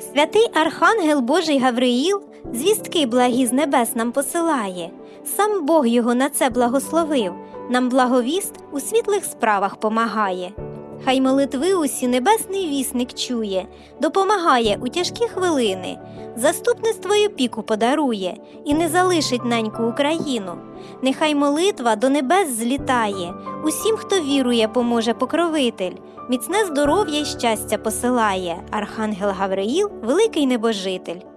Святий Архангел Божий Гавриїл звістки благі з небес нам посилає. Сам Бог його на це благословив, нам благовіст у світлих справах помагає. Хай молитви усі небесний вісник чує, допомагає у тяжкі хвилини, заступництво й опіку подарує і не залишить неньку Україну. Нехай молитва до небес злітає, усім, хто вірує, поможе покровитель, міцне здоров'я й щастя посилає Архангел Гавриїл, великий небожитель.